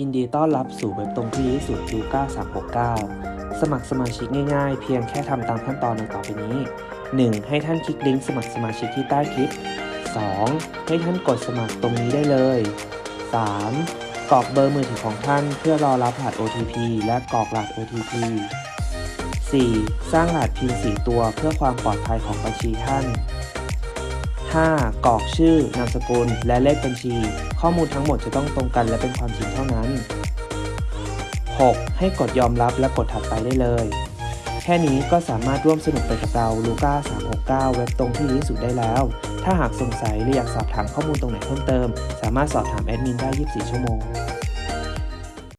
ยินดีต้อนรับสู่เว็บตรงที่ดีสุดยูก้า369 สมัครสมาชิกง่ายๆ เพียงแค่ทำตามขั้นตอนดังต่อไปนี้ 1. ให้ท่านคลิกลิงก์สมัครสมาชิกที่ใต้คลิป 2. ให้ท่านกดสมัครตรงนี้ได้เลย 3. กรอกเบอร์มือถือของท่านเพื่อรอรับรหัส OTP และกรอกรหัส OTP 4. สร้างรหัส PIN 4ตัวเพื่อความปลอดภัยของบัญชีท่าน 5. กรอกชื่อนามสกุล และเลขบัญชี ข้อมูลทั้งหมดจะต้องตรงกันและเป็นความจริงเท่านั้น 6. ให้กดยอมรับและกดถัดไปได้เลย แค่นี้ก็สามารถร่วมสนุกไปกับเราลูก้า369 เว็บตรงที่ดีที่สุดได้แล้ว ถ้าหากสงสัยหรืออยากสอบถามข้อมูลตรงไหนเพิ่มเติม สามารถสอบถามแอดมินได้ 24 ชั่วโมง